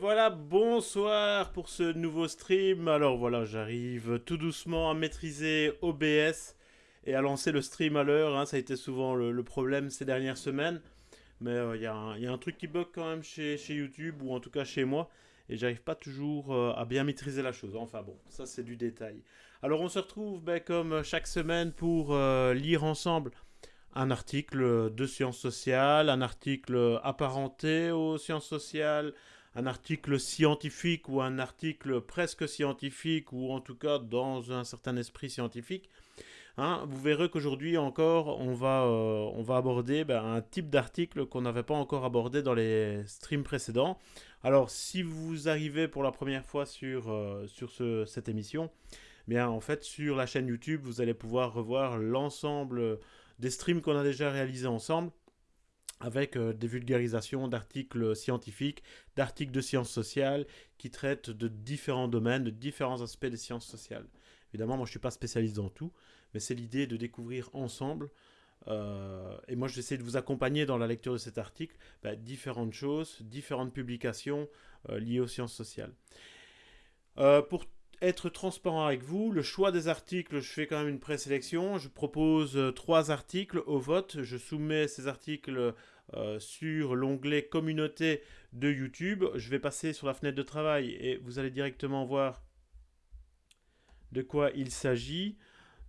voilà, bonsoir pour ce nouveau stream. Alors voilà, j'arrive tout doucement à maîtriser OBS et à lancer le stream à l'heure. hein. Ça a été souvent le, problème ces dernières semaines. Mais euh, il y, a un- il y a un truc qui bug quand même chez, chez YouTube, ou en tout cas chez moi. Et j'arrive pas toujours euh, à bien maîtriser la chose. Enfin bon, ça c'est du détail. Alors on se retrouve ben, comme chaque semaine pour euh, lire ensemble un article de sciences sociales, un article apparenté aux sciences sociales, un article scientifique ou un article presque scientifique ou en tout cas dans un certain esprit scientifique. Hein, vous verrez qu'aujourd'hui encore, on va, euh, on va aborder ben, un type d'article qu'on n'avait pas encore abordé dans les streams précédents. Alors, si vous arrivez pour la première fois sur, euh, sur ce- cette émission, bien en fait, sur la chaîne YouTube, vous allez pouvoir revoir l'ensemble des streams qu'on a déjà réalisés ensemble avec euh, des vulgarisations d'articles scientifiques, d'articles de sciences sociales qui traitent de différents domaines, de différents aspects des sciences sociales. Évidemment, moi je ne suis pas spécialiste dans tout, mais c'est l'idée de découvrir ensemble, euh, et moi j'essaie de vous accompagner dans la lecture de cet article, bah, différentes choses, différentes publications euh, liées aux sciences sociales. Pour être transparent avec vous, le choix des articles, je fais quand même une présélection. Je propose euh, trois articles au vote. Je soumets ces articles euh, sur l'onglet communauté de YouTube. Je vais passer sur la fenêtre de travail et vous allez directement voir de quoi il s'agit.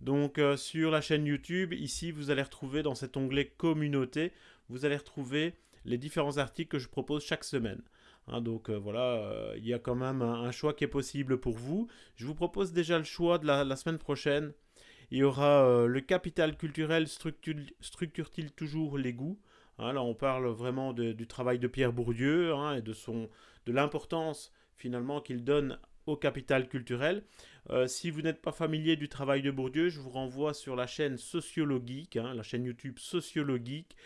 Donc euh, sur la chaîne YouTube, ici vous allez retrouver dans cet onglet communauté, vous allez retrouver les différents articles que je propose chaque semaine. Hein, donc euh, voilà, euh, il y a quand même un, choix qui est possible pour vous. Je vous propose déjà le choix de la, semaine prochaine. Il y aura euh, le capital culturel structure- structure-t-il toujours les goûts? Hein, Là on parle vraiment du travail de Pierre Bourdieu hein, et de, de l'importance finalement qu'il donne au capital culturel. Si vous n'êtes pas familier du travail de Bourdieu, je vous renvoie sur la chaîne Sociologique, la chaîne YouTube Sociologique,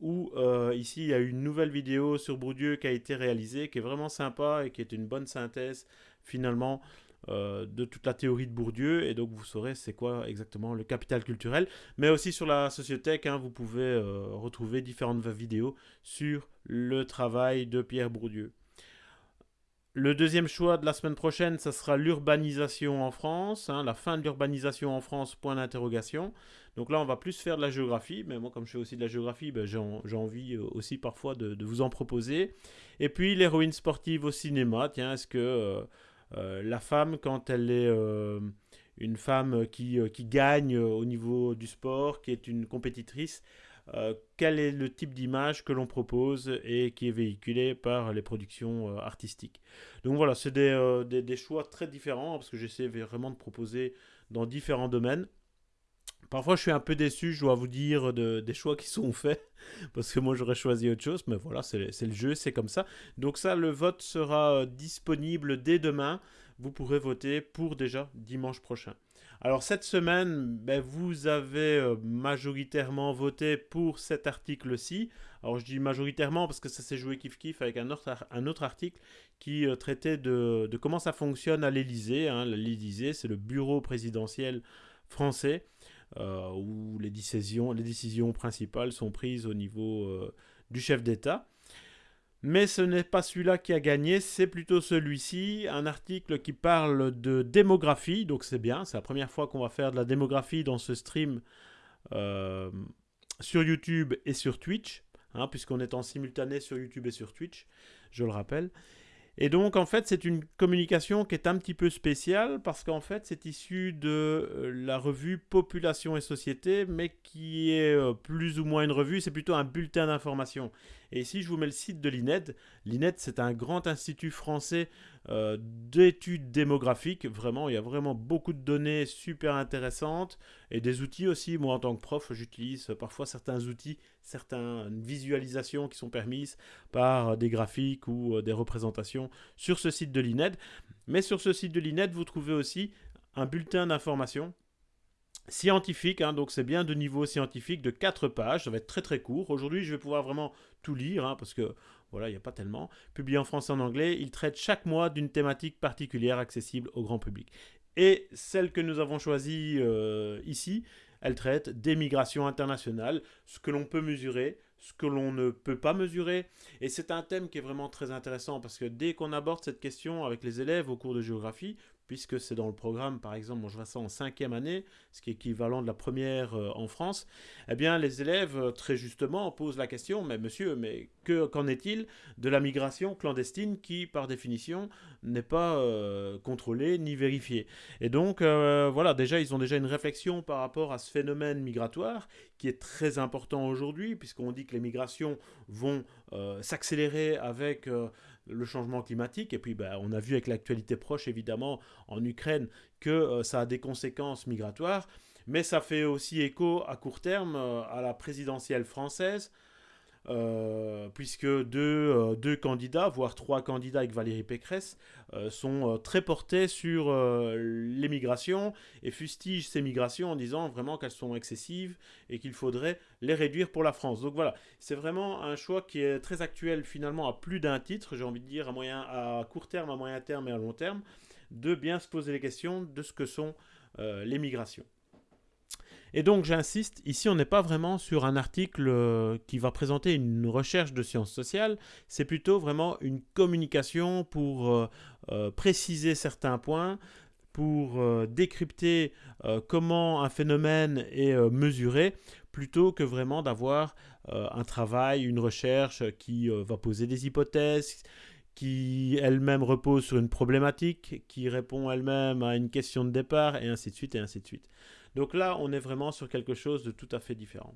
où euh, ici il y a une nouvelle vidéo sur Bourdieu qui a été réalisée, qui est vraiment sympa et qui est une bonne synthèse finalement euh, de toute la théorie de Bourdieu. Et donc vous saurez c'est quoi exactement le capital culturel. Mais aussi sur la sociothèque, hein, vous pouvez euh, retrouver différentes vidéos sur le travail de Pierre Bourdieu. Le deuxième choix de la semaine prochaine, ça sera l'urbanisation en France, hein, la fin de l'urbanisation en France, point d'interrogation. Donc là, on va plus faire de la géographie, mais moi, comme je fais aussi de la géographie, ben, j'ai en- j'ai envie euh, aussi parfois de, vous en proposer. Et puis, l'héroïne sportive au cinéma, tiens, est-ce que euh, euh, la femme, quand elle est une femme qui, gagne au niveau du sport, qui est une compétitrice, quel est le type d'image que l'on propose et qui est véhiculé par les productions artistiques? Donc voilà, c'est des, choix très différents parce que j'essaie vraiment de proposer dans différents domaines. Parfois, je suis un peu déçu, je dois vous dire, de- des choix qui sont faits, parce que moi, j'aurais choisi autre chose, mais voilà, c'est le jeu, c'est comme ça. Donc ça, le vote sera euh, disponible dès demain. Vous pourrez voter pour déjà dimanche prochain. Alors cette semaine, ben, vous avez euh, majoritairement voté pour cet article-ci. Alors je dis majoritairement parce que ça s'est joué kiff-kiff avec un autre, un autre article qui euh, traitait de, comment ça fonctionne à l'Élysée. hein. L'Élysée, c'est le bureau présidentiel français où les décisions, les décisions principales sont prises au niveau euh, du chef d'État. Mais ce n'est pas celui-là qui a gagné, c'est plutôt celui-ci, un article qui parle de démographie, donc c'est bien, c'est la première fois qu'on va faire de la démographie dans ce stream euh, sur YouTube et sur Twitch, hein, puisqu'on est en simultané sur YouTube et sur Twitch, je le rappelle. Et donc, en fait, c'est une communication qui est un petit peu spéciale parce qu'en fait, c'est issu de euh, la revue Population et Société, mais qui est euh, plus ou moins une revue, c'est plutôt un bulletin d'information. Et ici, je vous mets le site de l'INED. L'INED, c'est un grand institut français euh, d'études démographiques. Vraiment, il y a vraiment beaucoup de données super intéressantes et des outils aussi. Moi, en tant que prof, j'utilise parfois certains outils, certaines visualisations qui sont permises par des graphiques ou euh, des représentations sur ce site de l'INED. Mais sur ce site de l'INED, vous trouvez aussi un bulletin d'information scientifique, hein, donc c'est bien de niveau scientifique de 4 pages, ça va être très très court. Aujourd'hui, je vais pouvoir vraiment tout lire, hein, parce que voilà, il n'y a pas tellement. Publié en français et en anglais, il traite chaque mois d'une thématique particulière accessible au grand public. Et celle que nous avons choisie euh, ici, elle traite des migrations internationales, ce que l'on peut mesurer, ce que l'on ne peut pas mesurer. Et c'est un thème qui est vraiment très intéressant parce que dès qu'on aborde cette question avec les élèves au cours de géographie, puisque c'est dans le programme, par exemple, je vois ça en cinquième année, ce qui est équivalent de la première euh, en France, eh bien, les élèves, euh, très justement, posent la question, mais monsieur, mais qu'en est-il de la migration clandestine qui, par définition, n'est pas euh, contrôlée ni vérifiée? Et donc, voilà, déjà, ils ont déjà une réflexion par rapport à ce phénomène migratoire qui est très important aujourd'hui, puisqu'on dit que les migrations vont s'accélérer avec le changement climatique. Et puis, ben, on a vu avec l'actualité proche, évidemment, en Ukraine, que euh, ça a des conséquences migratoires. Mais ça fait aussi écho à court terme euh, à la présidentielle française, euh, puisque deux, euh, deux, candidats, voire trois candidats avec Valérie Pécresse, euh, sont très portés sur les migrations et fustigent ces migrations en disant vraiment qu'elles sont excessives et qu'il faudrait les réduire pour la France. Donc voilà, c'est vraiment un choix qui est très actuel finalement à plus d'un titre, j'ai envie de dire à, moyen, à court terme, à moyen terme et à long terme, de bien se poser les questions de ce que sont les migrations. Et donc j'insiste, ici on n'est pas vraiment sur un article euh, qui va présenter une recherche de sciences sociales, c'est plutôt vraiment une communication pour euh, euh, préciser certains points, pour décrypter comment un phénomène est mesuré, plutôt que vraiment d'avoir un travail, une recherche qui va poser des hypothèses, qui elle-même repose sur une problématique, qui répond elle-même à une question de départ, et ainsi de suite, et ainsi de suite. Donc là, on est vraiment sur quelque chose de tout à fait différent.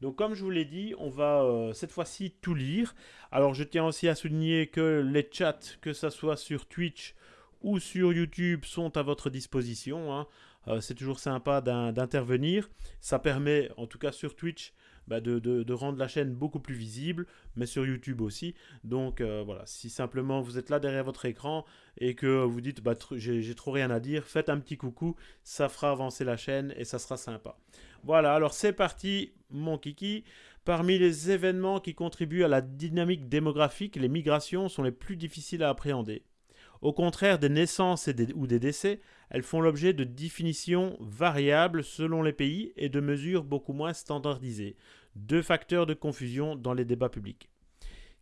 Donc comme je vous l'ai dit, on va euh, cette fois-ci tout lire. Alors je tiens aussi à souligner que les chats, que ce soit sur Twitch ou sur YouTube, sont à votre disposition. Hein. Euh, c'est toujours sympa d'intervenir. Ça permet, en tout cas sur Twitch, bah, de, rendre la chaîne beaucoup plus visible, mais sur YouTube aussi. Donc euh, voilà, si simplement vous êtes là derrière votre écran et que vous dites bah, j'ai trop rien à dire, faites un petit coucou, ça fera avancer la chaîne et ça sera sympa. Voilà, alors c'est parti, mon kiki. Parmi les événements qui contribuent à la dynamique démographique, les migrations sont les plus difficiles à appréhender. Au contraire des naissances ou des décès, elles font l'objet de définitions variables selon les pays et de mesures beaucoup moins standardisées, deux facteurs de confusion dans les débats publics.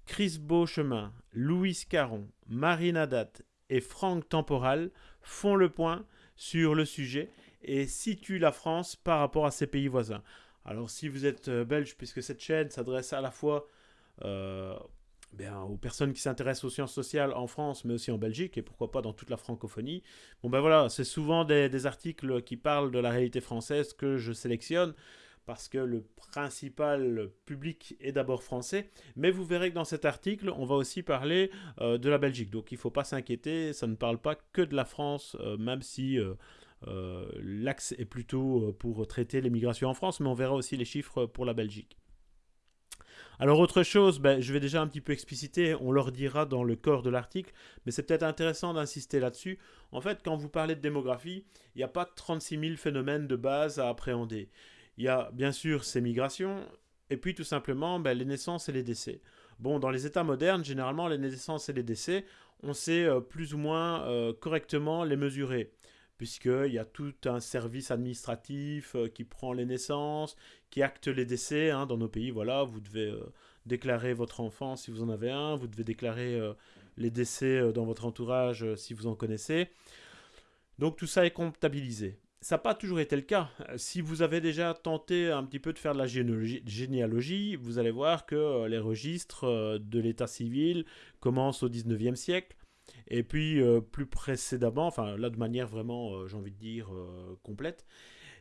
Chris Beauchemin, Louis Caron, Marine Haddad et Franck Temporal font le point sur le sujet et situent la France par rapport à ses pays voisins. Alors si vous êtes euh, belge, puisque cette chaîne s'adresse à la fois euh, ben, aux personnes qui s'intéressent aux sciences sociales en France, mais aussi en Belgique, et pourquoi pas dans toute la francophonie. Bon ben voilà, c'est souvent des, articles qui parlent de la réalité française que je sélectionne, parce que le principal public est d'abord français, mais vous verrez que dans cet article, on va aussi parler euh, de la Belgique. Donc il ne faut pas s'inquiéter, ça ne parle pas que de la France, euh, même si euh, l'axe est plutôt pour traiter les migrations en France, mais on verra aussi les chiffres pour la Belgique. Alors autre chose, ben, je vais déjà un petit peu expliciter, on leur dira dans le corps de l'article, mais c'est peut-être intéressant d'insister là-dessus. En fait, quand vous parlez de démographie, il n'y a pas 36 000 phénomènes de base à appréhender. Il y a bien sûr ces migrations, et puis tout simplement ben, les naissances et les décès. Bon, dans les États modernes, généralement, les naissances et les décès, on sait euh, plus ou moins euh, correctement les mesurer puisqu'il y a tout un service administratif euh, qui prend les naissances, qui acte les décès hein, dans nos pays. Voilà, vous devez déclarer votre enfant si vous en avez un, vous devez déclarer les décès dans votre entourage si vous en connaissez. Donc tout ça est comptabilisé. Ça n'a pas toujours été le cas. Si vous avez déjà tenté un petit peu de faire de la généalogie, vous allez voir que les registres de l'état civil commencent au 19e siècle et puis, euh, plus précédemment, enfin là de manière vraiment, euh, j'ai envie de dire, euh, complète.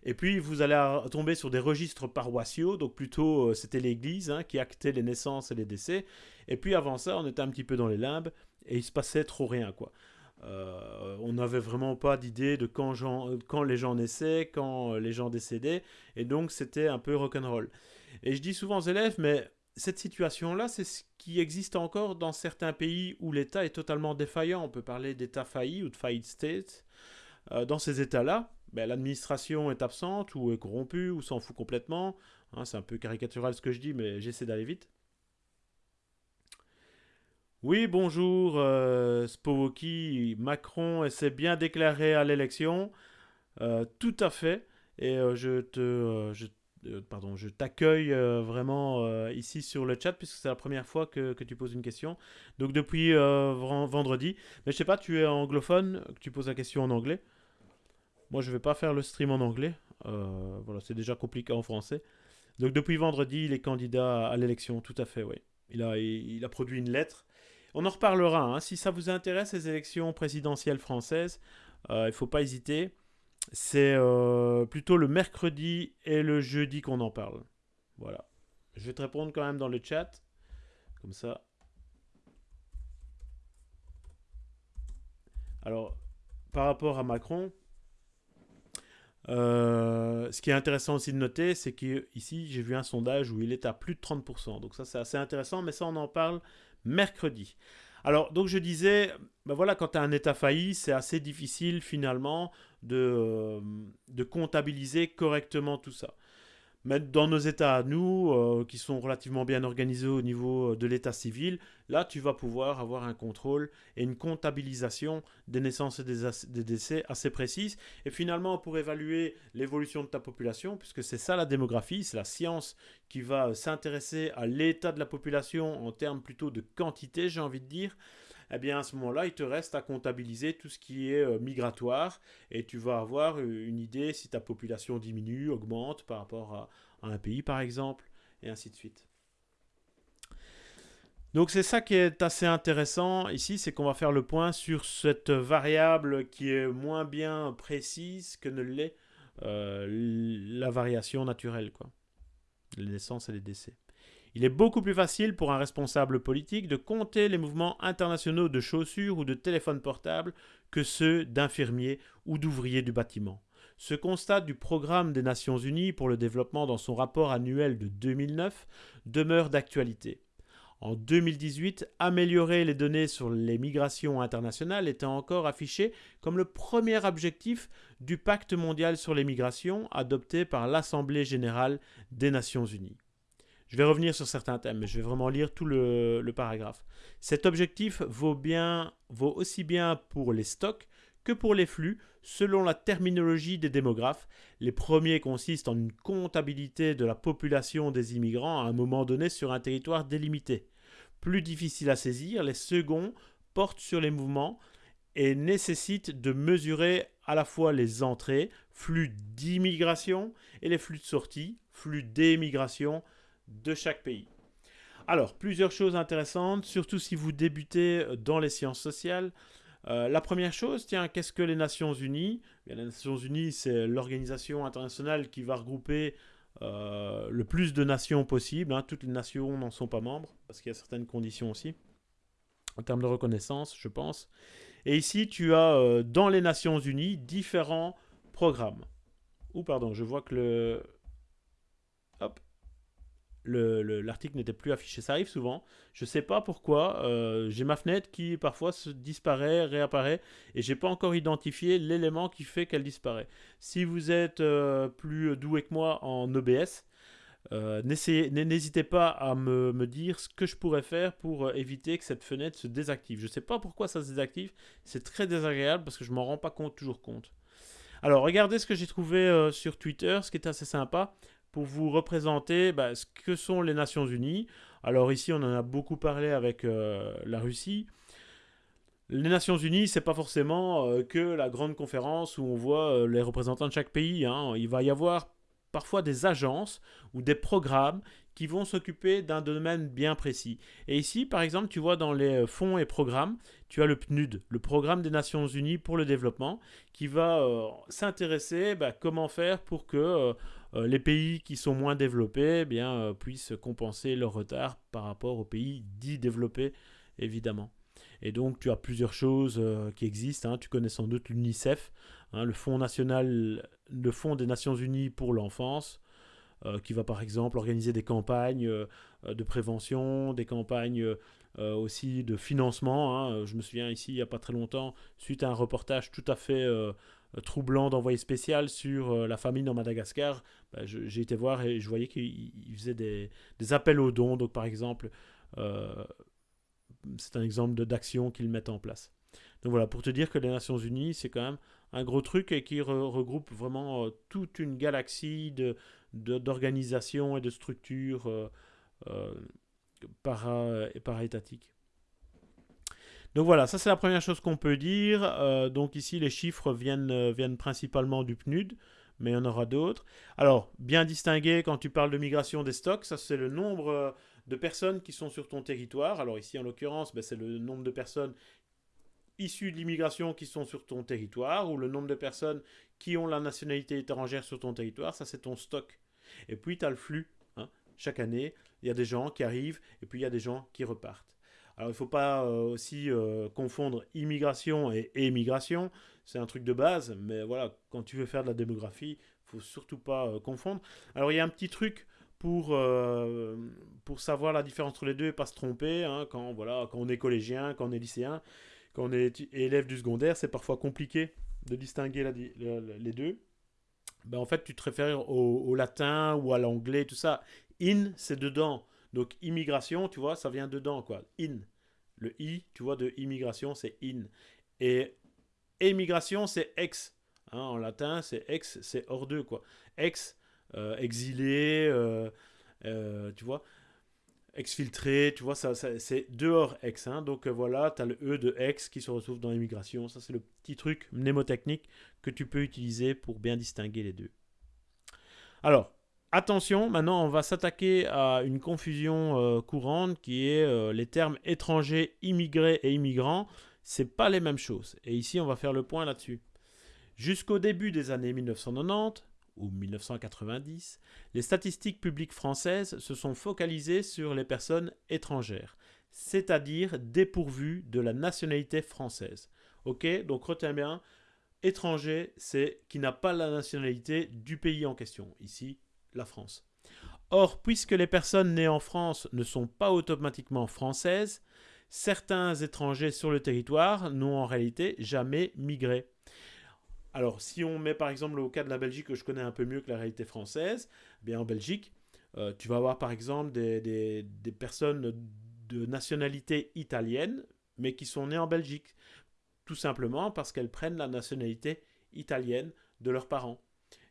Et puis, vous allez tomber sur des registres paroissiaux, donc plutôt c'était l'Église hein, qui actait les naissances et les décès. Et puis avant ça, on était un petit peu dans les limbes et il se passait trop rien, quoi. On n'avait vraiment pas d'idée de quand, quand, les gens naissaient, quand les gens décédaient, et donc c'était un peu rock'n'roll. Et je dis souvent aux élèves, mais cette situation-là, c'est ce qui existe encore dans certains pays où l'État est totalement défaillant. On peut parler d'État failli ou de faillied state. Euh, dans ces États-là, ben, l'administration est absente ou est corrompue ou s'en fout complètement. Hein, c'est un peu caricatural ce que je dis, mais j'essaie d'aller vite. Oui, bonjour, euh, Spowoki. Macron s'est bien déclaré à l'élection. Euh, tout à fait. Et je te pardon, je t'accueille vraiment ici sur le chat puisque c'est la première fois que, tu poses une question. Donc depuis vendredi. Mais je sais pas, tu es anglophone, tu poses la question en anglais. Moi, je vais pas faire le stream en anglais. voilà, c'est déjà compliqué en français. Donc depuis vendredi, il est candidat à l'élection, tout à fait, oui. Il a produit une lettre. On en reparlera. Hein. Si ça vous intéresse, les élections présidentielles françaises, il ne faut pas hésiter. C'est euh, plutôt le mercredi et le jeudi qu'on en parle. Voilà. Je vais te répondre quand même dans le chat. Comme ça. Alors, par rapport à Macron, euh, ce qui est intéressant aussi de noter, c'est qu'ici, j'ai vu un sondage où il est à plus de 30%. Donc ça, c'est assez intéressant, mais ça, on en parle mercredi. Alors, donc je disais, ben voilà, quand tu as un état failli, c'est assez difficile finalement de, euh, de comptabiliser correctement tout ça. Mais dans nos États à nous, euh, qui sont relativement bien organisés au niveau euh, de l'État civil, là, tu vas pouvoir avoir un contrôle et une comptabilisation des naissances et des, décès assez précises. Et finalement, pour évaluer l'évolution de ta population, puisque c'est ça la démographie, c'est la science qui va s'intéresser à l'état de la population en termes plutôt de quantité, j'ai envie de dire, eh bien à ce moment-là, il te reste à comptabiliser tout ce qui est euh, migratoire et tu vas avoir euh, une idée si ta population diminue, augmente par rapport à, un pays par exemple, et ainsi de suite. Donc c'est ça qui est assez intéressant ici, c'est qu'on va faire le point sur cette variable qui est moins bien précise que ne l'est euh, la variation naturelle, quoi. Les naissances et les décès. Il est beaucoup plus facile pour un responsable politique de compter les mouvements internationaux de chaussures ou de téléphones portables que ceux d'infirmiers ou d'ouvriers du bâtiment. Ce constat du Programme des Nations Unies pour le développement dans son rapport annuel de 2009 demeure d'actualité. En 2018, améliorer les données sur les migrations internationales était encore affiché comme le premier objectif du Pacte mondial sur les migrations adopté par l'Assemblée générale des Nations unies. Je vais revenir sur certains thèmes, mais je vais vraiment lire tout le, paragraphe. Cet objectif vaut, bien, vaut aussi bien pour les stocks que pour les flux, selon la terminologie des démographes. Les premiers consistent en une comptabilité de la population des immigrants à un moment donné sur un territoire délimité. Plus difficile à saisir, les seconds portent sur les mouvements et nécessitent de mesurer à la fois les entrées, flux d'immigration, et les flux de sortie, flux d'émigration, de chaque pays. Alors, plusieurs choses intéressantes, surtout si vous débutez dans les sciences sociales. Euh, la première chose, tiens, qu'est-ce que les Nations Unies? Les Nations Unies, c'est l'organisation internationale qui va regrouper euh, le plus de nations possible. Hein. Toutes les nations n'en sont pas membres, parce qu'il y a certaines conditions aussi, en termes de reconnaissance, je pense. Et ici, tu as euh, dans les Nations Unies différents programmes. Ou pardon, je vois que le... Hop, l'article n'était plus affiché. Ça arrive souvent. Je ne sais pas pourquoi. Euh, j'ai ma fenêtre qui parfois se disparaît, réapparaît, et j'ai pas encore identifié l'élément qui fait qu'elle disparaît. Si vous êtes euh, plus doué que moi en OBS, euh, n'hésitez pas à me, me, dire ce que je pourrais faire pour éviter que cette fenêtre se désactive. Je ne sais pas pourquoi ça se désactive. C'est très désagréable parce que je m'en rends pas compte, toujours compte. Alors, regardez ce que j'ai trouvé sur Twitter, ce qui est assez sympa pour vous représenter bah, ce que sont les Nations Unies. Alors ici, on en a beaucoup parlé avec euh, la Russie. Les Nations Unies, c'est pas forcément euh, que la grande conférence où on voit euh, les représentants de chaque pays. Hein. Il va y avoir parfois des agences ou des programmes qui vont s'occuper d'un domaine bien précis. Et ici, par exemple, tu vois dans les fonds et programmes, tu as le PNUD, le Programme des Nations Unies pour le développement, qui va s'intéresser bah, comment faire pour que euh, les pays qui sont moins développés eh bien, euh, puissent compenser leur retard par rapport aux pays dits développés, évidemment. Et donc, tu as plusieurs choses euh, qui existent. Hein. Tu connais sans doute l'UNICEF, hein, le Fonds national, le Fonds des Nations Unies pour l'enfance, qui va par exemple organiser des campagnes de prévention, des campagnes aussi de financement. Hein. Je me souviens ici, il n'y a pas très longtemps, suite à un reportage tout à fait euh, troublant d'envoyer spécial sur euh, la famine en Madagascar, bah, j'ai été voir et je voyais qu'il faisait des, appels aux dons. Donc, par exemple, euh, c'est un exemple d'action qu'ils mettent en place. Donc voilà, pour te dire que les Nations Unies, c'est quand même un gros truc et qui regroupe vraiment toute une galaxie de, d'organisation et de structure para, para-étatique. Donc voilà, ça c'est la première chose qu'on peut dire. Euh, donc ici, les chiffres viennent, euh, viennent principalement du PNUD, mais il y en aura d'autres. Alors, bien distinguer quand tu parles de migration des stocks, ça c'est le nombre euh, de personnes qui sont sur ton territoire. Alors ici, en l'occurrence, ben, c'est le nombre de personnes issues de l'immigration qui sont sur ton territoire, ou le nombre de personnes qui ont la nationalité étrangère sur ton territoire, ça c'est ton stock. Et puis, tu as le flux. Hein. Chaque année, il y a des gens qui arrivent, et puis il y a des gens qui repartent. Alors il ne faut pas euh, aussi euh, confondre immigration et émigration, c'est un truc de base, mais voilà, quand tu veux faire de la démographie, il faut surtout pas euh, confondre. Alors il y a un petit truc pour, pour savoir la différence entre les deux et pas se tromper, hein, quand, voilà, quand on est collégien, quand on est lycéen, quand on est élève du secondaire, c'est parfois compliqué de distinguer les deux. Ben, en fait, tu te réfères au, latin ou à l'anglais, tout ça. In, c'est dedans. Donc immigration, tu vois, ça vient dedans, quoi. In. Le i, tu vois, de immigration, c'est in. Et émigration, c'est ex. Hein, en latin, c'est ex, c'est hors d'eux, quoi. Ex, euh, exilé, euh, euh, tu vois, exfiltré, tu vois, ça, c'est dehors ex. Hein. donc voilà, tu as le e de ex qui se retrouve dans l'immigration. Ça, c'est le petit truc mnémotechnique que tu peux utiliser pour bien distinguer les deux. Alors, Attention, maintenant on va s'attaquer à une confusion euh, courante qui est euh, les termes étrangers, immigrés et immigrants. C'est pas les mêmes choses. Et ici on va faire le point là-dessus. Jusqu'au début des années 1990 ou 1990, les statistiques publiques françaises se sont focalisées sur les personnes étrangères, c'est-à-dire dépourvues de la nationalité française. Ok, donc retiens bien, étranger, c'est qui n'a pas la nationalité du pays en question. Ici, la France. Or, puisque les personnes nées en France ne sont pas automatiquement françaises, certains étrangers sur le territoire n'ont en réalité jamais migré. Alors, si on met par exemple au cas de la Belgique, que je connais un peu mieux que la réalité française, eh bien en Belgique, euh, tu vas avoir par exemple des, personnes de nationalité italienne, mais qui sont nées en Belgique, tout simplement parce qu'elles prennent la nationalité italienne de leurs parents.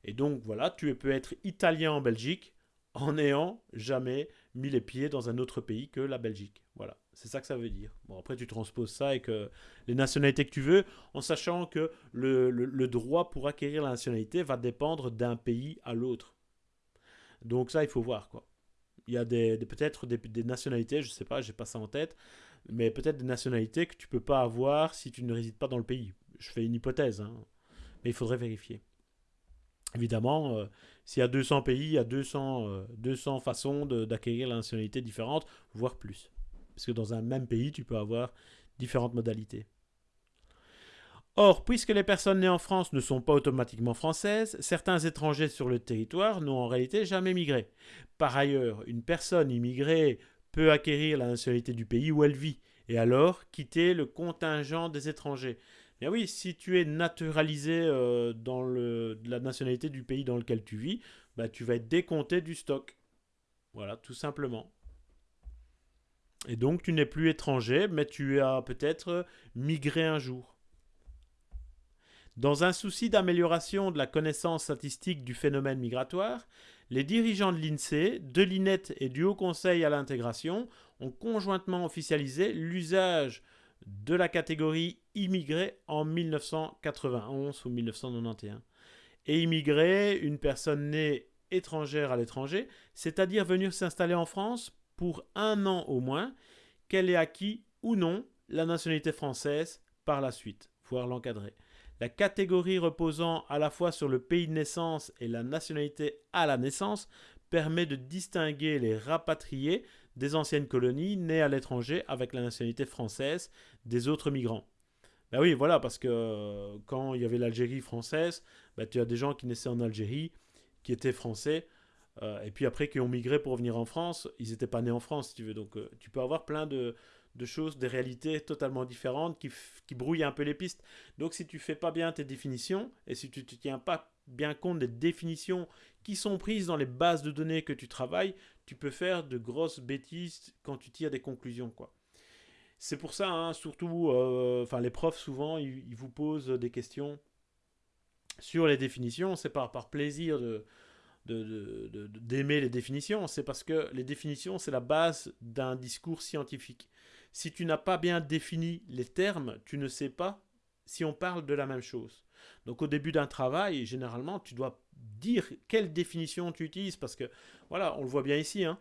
Et donc voilà, tu peux être italien en Belgique en n'ayant jamais mis les pieds dans un autre pays que la Belgique. Voilà, c'est ça que ça veut dire. Bon, après, tu transposes ça avec les nationalités que tu veux, en sachant que le, droit pour acquérir la nationalité va dépendre d'un pays à l'autre. Donc ça, il faut voir, quoi. Il y a peut-être des, nationalités, je ne sais pas, j'ai pas ça en tête, mais peut-être des nationalités que tu peux pas avoir si tu ne résides pas dans le pays. Je fais une hypothèse, hein. mais il faudrait vérifier. Évidemment, euh, s'il y a 200 pays, il y a 200, 200 euh, façons d'acquérir la nationalité différente, voire plus. Parce que dans un même pays, tu peux avoir différentes modalités. Or, puisque les personnes nées en France ne sont pas automatiquement françaises, certains étrangers sur le territoire n'ont en réalité jamais migré. Par ailleurs, une personne immigrée peut acquérir la nationalité du pays où elle vit, et alors quitter le contingent des étrangers. Bien oui, si tu es naturalisé euh, dans la nationalité du pays dans lequel tu vis, bah, tu vas être décompté du stock. Voilà, tout simplement. Et donc tu n'es plus étranger, mais tu as peut-être migré un jour. Dans un souci d'amélioration de la connaissance statistique du phénomène migratoire, les dirigeants de l'INSEE, de l'INET et du Haut Conseil à l'intégration ont conjointement officialisé l'usage de la catégorie immigré en 1991 ou 1991. Et immigré, une personne née étrangère à l'étranger, c'est-à-dire venir s'installer en France pour un an au moins, qu'elle ait acquis ou non la nationalité française par la suite, voire l'encadrer. La catégorie reposant à la fois sur le pays de naissance et la nationalité à la naissance permet de distinguer les rapatriés des anciennes colonies nées à l'étranger avec la nationalité française des autres migrants. Ben oui, voilà, parce que euh, quand il y avait l'Algérie française, ben tu as des gens qui naissaient en Algérie, qui étaient français, euh, et puis après qui ont migré pour venir en France, ils n'étaient pas nés en France, si tu veux. Donc euh, tu peux avoir plein de, choses, des réalités totalement différentes qui, qui, brouillent un peu les pistes. Donc si tu fais pas bien tes définitions, et si tu ne tiens pas bien compte des définitions qui sont prises dans les bases de données que tu travailles, tu peux faire de grosses bêtises quand tu tires des conclusions. C'est pour ça, hein, surtout, euh, enfin les profs souvent, ils, vous posent des questions sur les définitions. C'est par, par plaisir de, d'aimer les définitions, c'est parce que les définitions, c'est la base d'un discours scientifique. Si tu n'as pas bien défini les termes, tu ne sais pas si on parle de la même chose. Donc au début d'un travail, généralement, tu dois dire quelle définition tu utilises, parce que, voilà, on le voit bien ici, hein,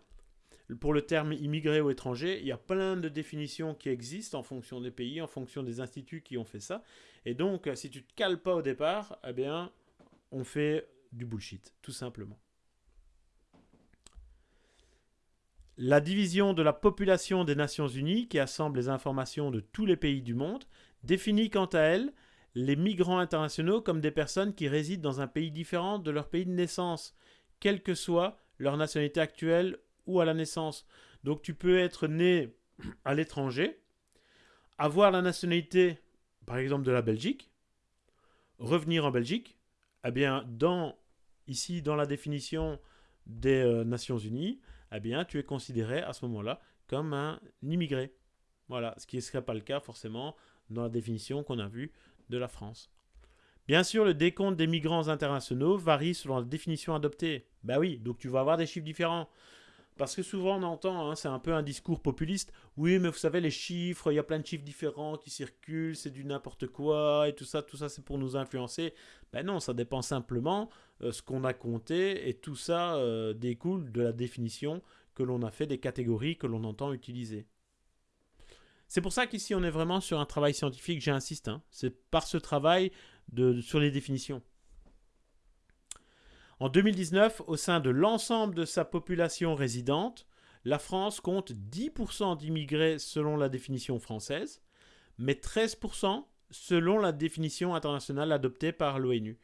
pour le terme immigré ou étranger, il y a plein de définitions qui existent en fonction des pays, en fonction des instituts qui ont fait ça. Et donc, si tu ne te cales pas au départ, eh bien, on fait du bullshit, tout simplement. La division de la population des Nations Unies, qui assemble les informations de tous les pays du monde, définit quant à elle les migrants internationaux comme des personnes qui résident dans un pays différent de leur pays de naissance, quelle que soit leur nationalité actuelle ou à la naissance. Donc tu peux être né à l'étranger, avoir la nationalité, par exemple, de la Belgique, revenir en Belgique, eh bien, dans, ici, dans la définition des euh, Nations Unies, eh bien, tu es considéré à ce moment-là comme un immigré. Voilà, ce qui ne serait pas le cas forcément dans la définition qu'on a vue de la France. Bien sûr, le décompte des migrants internationaux varie selon la définition adoptée. Ben oui, donc tu vas avoir des chiffres différents. Parce que souvent on entend, hein, c'est un peu un discours populiste, oui mais vous savez les chiffres, il y a plein de chiffres différents qui circulent, c'est du n'importe quoi, et tout ça, tout ça c'est pour nous influencer. Ben non, ça dépend simplement euh, ce qu'on a compté, et tout ça euh, découle de la définition que l'on a fait des catégories que l'on entend utiliser. C'est pour ça qu'ici on est vraiment sur un travail scientifique, j'insiste, hein. c'est par ce travail de, sur les définitions. En 2019, au sein de l'ensemble de sa population résidente, la France compte 10% d'immigrés selon la définition française, mais 13% selon la définition internationale adoptée par l'ONU.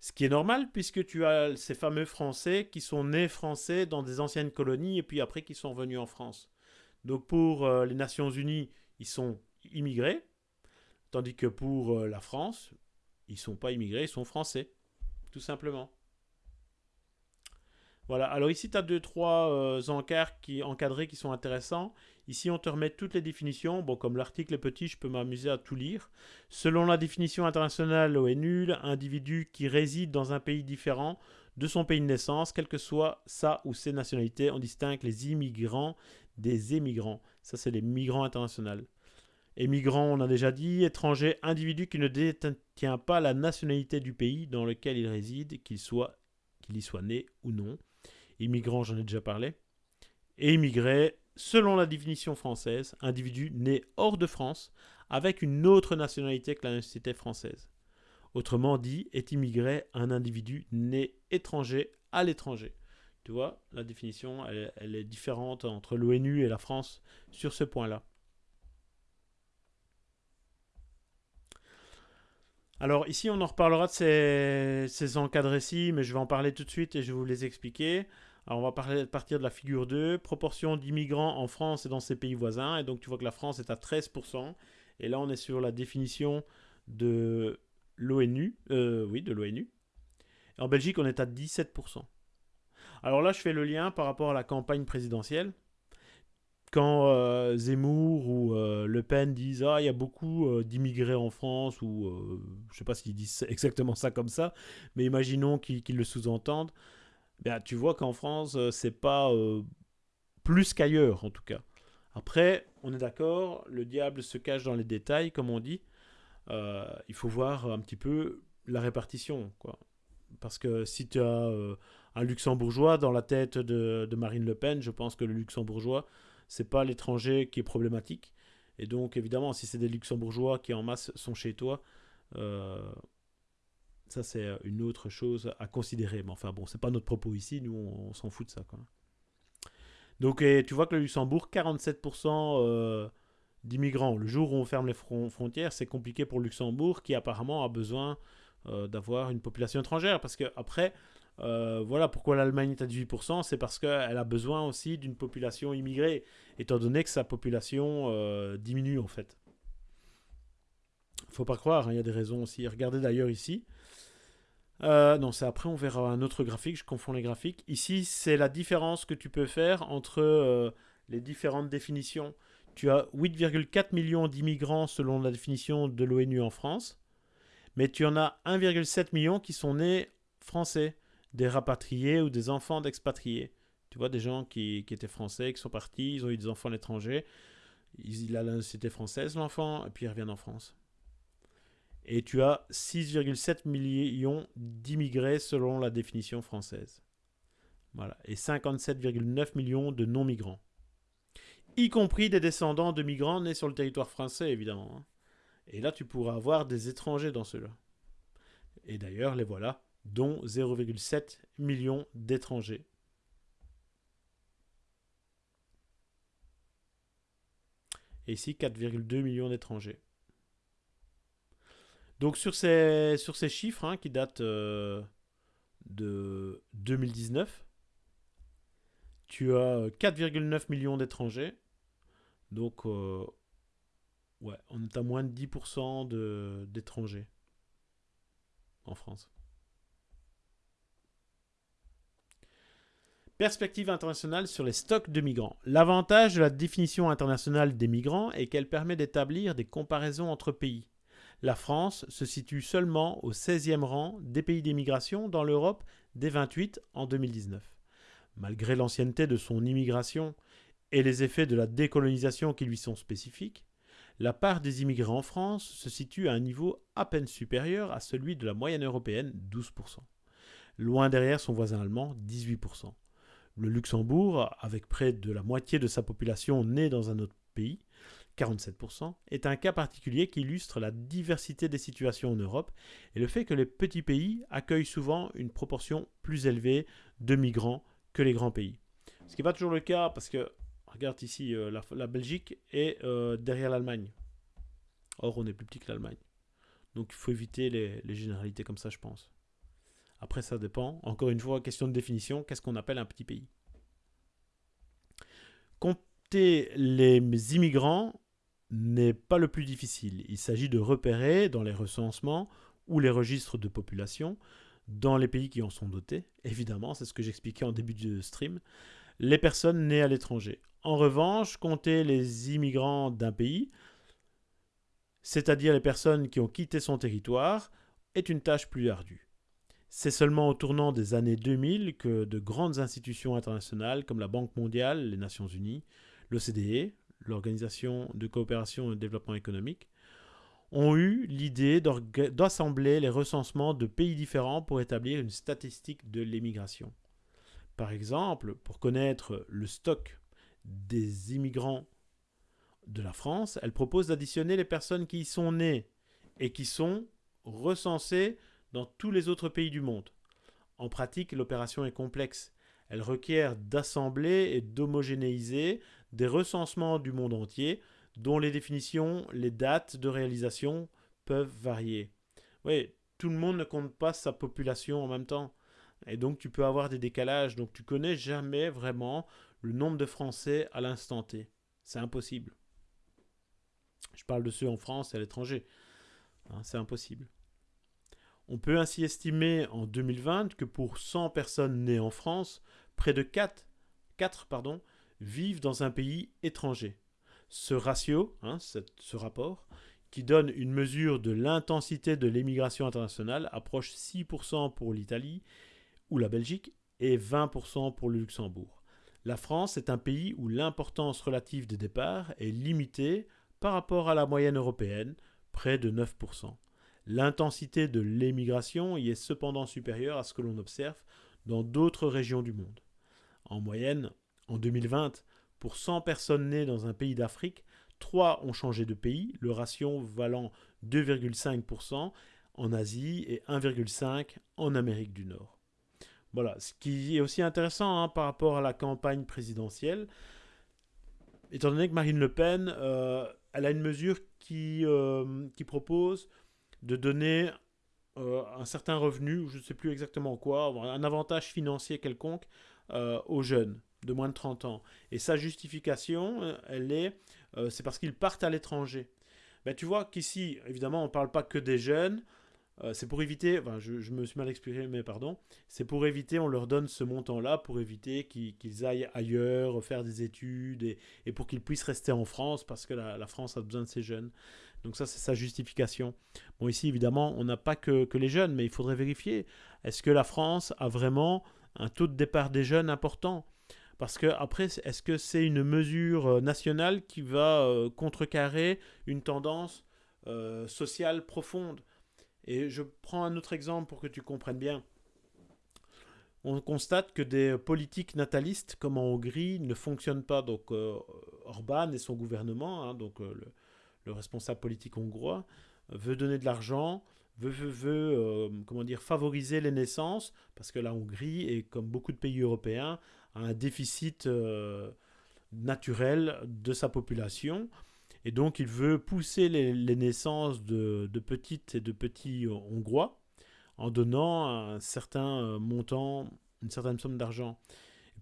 Ce qui est normal puisque tu as ces fameux Français qui sont nés français dans des anciennes colonies et puis après qui sont venus en France. Donc pour euh, les Nations Unies, ils sont immigrés, tandis que pour euh, la France, ils ne sont pas immigrés, ils sont français, tout simplement. Voilà, alors ici tu as deux, trois euh, encarts qui, encadrés qui sont intéressants. Ici on te remet toutes les définitions. Bon, comme l'article est petit, je peux m'amuser à tout lire. Selon la définition internationale ONU, individu qui réside dans un pays différent de son pays de naissance, quelle que soit sa ou ses nationalités, on distingue les immigrants des émigrants. Ça, c'est les migrants internationaux. Émigrants, on a déjà dit, étranger, individu qui ne détient pas la nationalité du pays dans lequel il réside, qu'il soit qu'il y soit né ou non. Immigrant, j'en ai déjà parlé. Et immigré, selon la définition française, individu né hors de France avec une autre nationalité que la nationalité française. Autrement dit, est immigré un individu né étranger à l'étranger. Tu vois, la définition, elle, est différente entre l'ONU et la France sur ce point-là. Alors ici, on en reparlera de ces, ces encadrés-ci, mais je vais en parler tout de suite et je vais vous les expliquer. Alors on va parler, partir de la figure 2, proportion d'immigrants en France et dans ses pays voisins. Et donc tu vois que la France est à 13%. Et là, on est sur la définition de l'ONU. Euh, oui, de l'ONU. En Belgique, on est à 17%. Alors là, je fais le lien par rapport à la campagne présidentielle quand euh, Zemmour ou euh, Le Pen disent ah il y a beaucoup euh, d'immigrés en France ou je sais pas s'ils disent exactement ça comme ça, mais imaginons qu'ils le sous-entendent, ben, tu vois qu'en France c'est pas plus qu'ailleurs en tout cas. Après, on est d'accord, le diable se cache dans les détails comme on dit. il faut voir un petit peu la répartition quoi. Parce que si tu as un luxembourgeois dans la tête de, de Marine Le Pen, je pense que le luxembourgeois c'est pas l'étranger qui est problématique. Et donc, évidemment, si c'est des luxembourgeois qui en masse sont chez toi, euh, ça c'est une autre chose à considérer. Mais enfin, bon, c'est pas notre propos ici, nous on, s'en fout de ça. Quoi. Donc, et tu vois que le Luxembourg, 47% euh, d'immigrants. Le jour où on ferme les frontières, c'est compliqué pour le Luxembourg qui apparemment a besoin euh, d'avoir une population étrangère. Parce que après, euh, voilà pourquoi l'Allemagne est à 18%, c'est parce qu'elle a besoin aussi d'une population immigrée, étant donné que sa population euh, diminue en fait. Faut pas croire, hein, il y a des raisons aussi. Regardez d'ailleurs ici. Euh, non, c'est après, on verra un autre graphique, je confonds les graphiques. Ici, c'est la différence que tu peux faire entre les différentes définitions. Tu as 8,4 millions d'immigrants selon la définition de l'ONU en France, mais tu en as 1,7 million qui sont nés français. Des rapatriés ou des enfants d'expatriés. Tu vois, des gens qui, qui, étaient français, qui sont partis, ils ont eu des enfants à l'étranger. Il a la nationalité française, l'enfant, et puis ils reviennent en France. Et tu as 6,7 millions d'immigrés selon la définition française. Voilà. Et 57,9 millions de non-migrants. Y compris des descendants de migrants nés sur le territoire français, évidemment. Hein. Et là, tu pourras avoir des étrangers dans ceux-là. Et d'ailleurs, les voilà, dont 0,7 millions d'étrangers. Et ici, 4,2 millions d'étrangers. Donc sur ces, sur ces chiffres hein, qui datent euh, de 2019, tu as 4,9 millions d'étrangers. Donc, euh, ouais, on est à moins de 10% d'étrangers en France. Perspective internationale sur les stocks de migrants. L'avantage de la définition internationale des migrants est qu'elle permet d'établir des comparaisons entre pays. La France se situe seulement au 16e rang des pays d'émigration dans l'Europe des 28 en 2019. Malgré l'ancienneté de son immigration et les effets de la décolonisation qui lui sont spécifiques, la part des immigrés en France se situe à un niveau à peine supérieur à celui de la moyenne européenne, 12%. Loin derrière son voisin allemand, 18%. Le Luxembourg, avec près de la moitié de sa population née dans un autre pays, 47%, est un cas particulier qui illustre la diversité des situations en Europe et le fait que les petits pays accueillent souvent une proportion plus élevée de migrants que les grands pays. Ce qui n'est pas toujours le cas parce que Regarde ici, euh, la, Belgique est euh, derrière l'Allemagne. Or, on est plus petit que l'Allemagne. Donc, il faut éviter les, généralités comme ça, je pense. Après, ça dépend. Encore une fois, question de définition. Qu'est-ce qu'on appelle un petit pays? Compter les immigrants n'est pas le plus difficile. Il s'agit de repérer dans les recensements ou les registres de population dans les pays qui en sont dotés. Évidemment, c'est ce que j'expliquais en début de stream. Les personnes nées à l'étranger. En revanche, compter les immigrants d'un pays, c'est-à-dire les personnes qui ont quitté son territoire, est une tâche plus ardue. C'est seulement au tournant des années 2000 que de grandes institutions internationales comme la Banque mondiale, les Nations unies, l'OCDE, l'Organisation de coopération et de développement économique, ont eu l'idée d'assembler les recensements de pays différents pour établir une statistique de l'émigration. Par exemple, pour connaître le stock des immigrants de la France, elle propose d'additionner les personnes qui y sont nées et qui sont recensées dans tous les autres pays du monde. En pratique, l'opération est complexe. Elle requiert d'assembler et d'homogénéiser des recensements du monde entier dont les définitions, les dates de réalisation peuvent varier. Oui, tout le monde ne compte pas sa population en même temps. Et donc tu peux avoir des décalages. Donc tu connais jamais vraiment le nombre de Français à l'instant T. C'est impossible. Je parle de ceux en France et à l'étranger. Hein, c'est impossible. On peut ainsi estimer en 2020 que pour 100 personnes nées en France, près de 4, 4 pardon, vivent dans un pays étranger. Ce ratio, hein, ce rapport, qui donne une mesure de l'intensité de l'émigration internationale, approche 6% pour l'Italie ou la Belgique et 20% pour le Luxembourg. La France est un pays où l'importance relative des départs est limitée par rapport à la moyenne européenne, près de 9%. L'intensité de l'émigration y est cependant supérieure à ce que l'on observe dans d'autres régions du monde. En moyenne, en 2020, pour 100 personnes nées dans un pays d'Afrique, 3 ont changé de pays, le ratio valant 2,5% en Asie et 1,5% en Amérique du Nord. Voilà, ce qui est aussi intéressant hein, par rapport à la campagne présidentielle, étant donné que Marine Le Pen, euh, elle a une mesure qui, euh, qui propose de donner euh, un certain revenu, je ne sais plus exactement quoi, un avantage financier quelconque aux jeunes de moins de 30 ans. Et sa justification, elle est, c'est parce qu'ils partent à l'étranger. Ben, tu vois qu'ici, évidemment, on ne parle pas que des jeunes, euh, c'est pour éviter, enfin, je, me suis mal exprimé, mais pardon, c'est pour éviter, on leur donne ce montant-là pour éviter qu'ils aillent ailleurs, faire des études et, pour qu'ils puissent rester en France parce que la, France a besoin de ces jeunes. Donc ça, c'est sa justification. Bon, ici, évidemment, on n'a pas que, les jeunes, mais il faudrait vérifier. Est-ce que la France a vraiment un taux de départ des jeunes important? Parce que après, est-ce que c'est une mesure euh, nationale qui va euh, contrecarrer une tendance euh, sociale profonde? Et je prends un autre exemple pour que tu comprennes bien. On constate que des politiques natalistes, comme en Hongrie, ne fonctionnent pas. Donc Orban et son gouvernement, hein, donc le, responsable politique hongrois, veut donner de l'argent, veut, veut, comment dire, favoriser les naissances, parce que la Hongrie, est, comme beaucoup de pays européens, un déficit euh, naturel de sa population. Et donc il veut pousser les, naissances de, petites et de petits Hongrois en donnant un certain euh, montant, une certaine somme d'argent.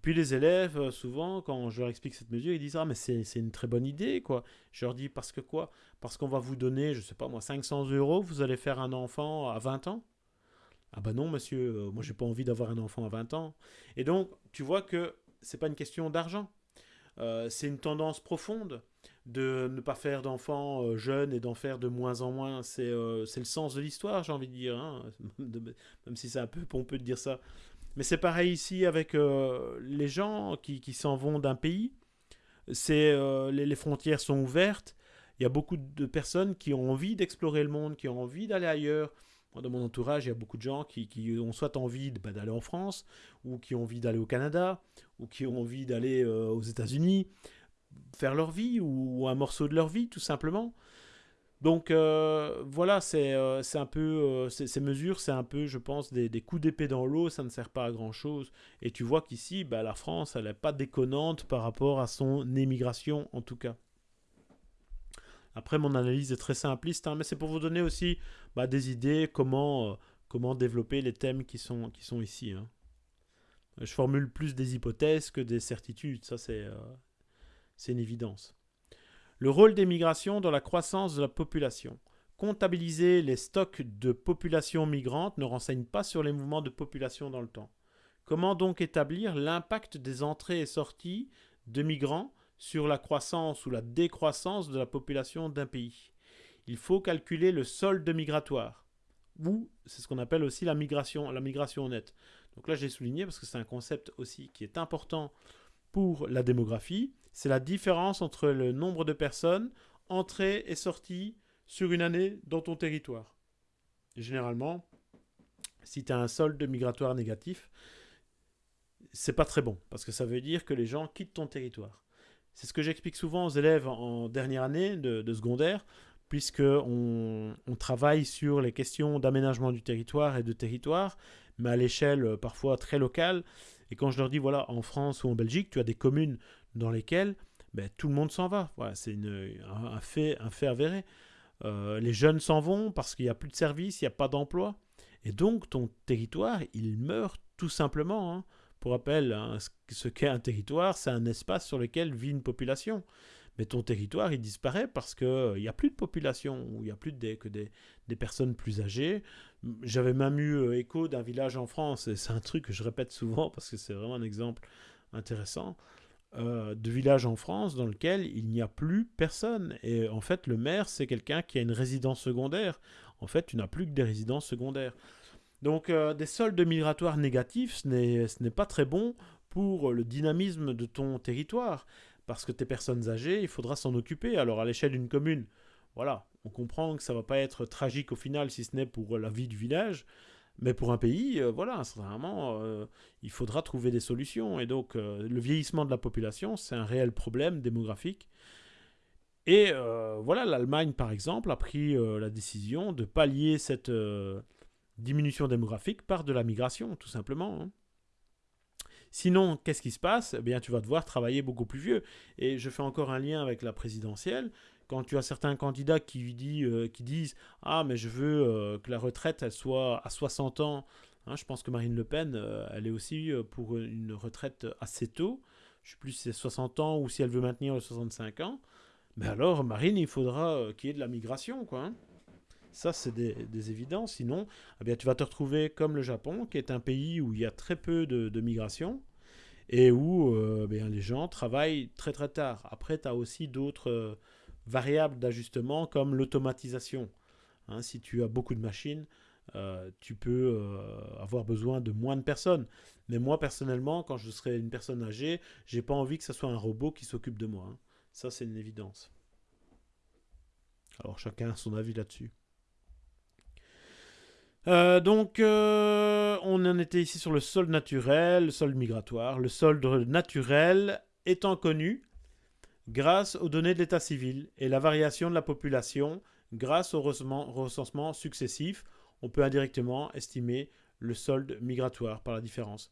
Puis les élèves, euh, souvent, quand je leur explique cette mesure, ils disent Ah, mais c'est une très bonne idée, quoi. Je leur dis Parce que quoi? Parce qu'on va vous donner, je sais pas moi, 500 euros, vous allez faire un enfant à 20 ans? Ah bah non, monsieur, euh, moi j'ai pas envie d'avoir un enfant à 20 ans. Et donc, tu vois que c'est pas une question d'argent. Euh, c'est une tendance profonde de ne pas faire d'enfants jeunes et d'en faire de moins en moins. C'est le sens de l'histoire, j'ai envie de dire. Hein. Même si c'est un peu pompeux de dire ça. Mais c'est pareil ici avec les gens qui, qui s'en vont d'un pays. C'est les, les, frontières sont ouvertes. Il y a beaucoup de personnes qui ont envie d'explorer le monde, qui ont envie d'aller ailleurs, dans mon entourage, il y a beaucoup de gens qui, ont soit envie bah, d'aller en France, ou qui ont envie d'aller au Canada, ou qui ont envie d'aller euh, aux États-Unis, faire leur vie, ou, un morceau de leur vie, tout simplement. Donc euh, voilà, c'est euh, un peu ces mesures, c'est un peu, je pense, des, coups d'épée dans l'eau, ça ne sert pas à grand chose. Et tu vois qu'ici, bah, la France, elle n'est pas déconnante par rapport à son émigration, en tout cas. Après, mon analyse est très simpliste, hein, mais c'est pour vous donner aussi bah, des idées comment, euh, développer les thèmes qui sont, ici. Hein. Je formule plus des hypothèses que des certitudes, ça c'est euh, une évidence. Le rôle des migrations dans la croissance de la population. Comptabiliser les stocks de population migrante ne renseigne pas sur les mouvements de population dans le temps. Comment donc établir l'impact des entrées et sorties de migrants sur la croissance ou la décroissance de la population d'un pays? Il faut calculer le solde migratoire, ou c'est ce qu'on appelle aussi la migration, la migration nette. Donc là, j'ai souligné parce que c'est un concept aussi qui est important pour la démographie. C'est la différence entre le nombre de personnes entrées et sorties sur une année dans ton territoire. généralement, si tu as un solde migratoire négatif, c'est pas très bon parce que ça veut dire que les gens quittent ton territoire. C'est ce que j'explique souvent aux élèves en dernière année de, secondaire, puisqu'on on travaille sur les questions d'aménagement du territoire et de territoire, mais à l'échelle euh, parfois très locale. Et quand je leur dis, voilà, en France ou en Belgique, tu as des communes dans lesquelles ben, tout le monde s'en va. Voilà, c'est un, fait, un fait avéré. Euh, les jeunes s'en vont parce qu'il n'y a plus de services, il n'y a pas d'emploi. Et donc ton territoire, il meurt tout simplement. Hein. Pour rappel, hein, ce qu'est un territoire, c'est un espace sur lequel vit une population. Mais ton territoire, il disparaît parce qu'il euh, n'y a plus de population, ou il n'y a plus de, que des, personnes plus âgées. J'avais même eu euh, écho d'un village en France, et c'est un truc que je répète souvent parce que c'est vraiment un exemple intéressant, euh, de village en France dans lequel il n'y a plus personne. Et en fait, le maire, c'est quelqu'un qui a une résidence secondaire. En fait, tu n'as plus que des résidences secondaires. Donc des soldes migratoires négatifs, ce n'est pas très bon pour le dynamisme de ton territoire, parce que tes personnes âgées, il faudra s'en occuper. Alors à l'échelle d'une commune, voilà, on comprend que ça va pas être tragique au final, si ce n'est pour la vie du village, mais pour un pays, euh, voilà, vraiment, euh, il faudra trouver des solutions. Et donc le vieillissement de la population, c'est un réel problème démographique. Et voilà, l'Allemagne, par exemple, a pris la décision de pallier cette diminution démographique par de la migration, tout simplement. Hein. Sinon, qu'est-ce qui se passe? Eh bien, tu vas devoir travailler beaucoup plus vieux. Et je fais encore un lien avec la présidentielle. Quand tu as certains candidats qui, euh, disent Ah, mais je veux euh, que la retraite, soit à 60 ans. Hein, je pense que Marine Le Pen, euh, elle est aussi pour une retraite assez tôt. Je ne sais plus si c'est 60 ans ou si elle veut maintenir les 65 ans. Mais alors, Marine, il faudra qu'il y ait de la migration, quoi. Hein. Ça, c'est des, évidences. Sinon, eh tu vas te retrouver comme le Japon, qui est un pays où il y a très peu de, migration et où euh, bien, les gens travaillent très très tard. Après, tu as aussi d'autres variables d'ajustement comme l'automatisation. Hein, si tu as beaucoup de machines, euh, tu peux euh, avoir besoin de moins de personnes. Mais moi, personnellement, quand je serai une personne âgée, j'ai pas envie que ce soit un robot qui s'occupe de moi. Hein. Ça, c'est une évidence. Alors, chacun a son avis là-dessus. Euh, donc, on en était ici sur le solde naturel, le solde migratoire. Le solde naturel étant connu grâce aux données de l'état civil et la variation de la population grâce au recensement successif on peut indirectement estimer le solde migratoire par la différence.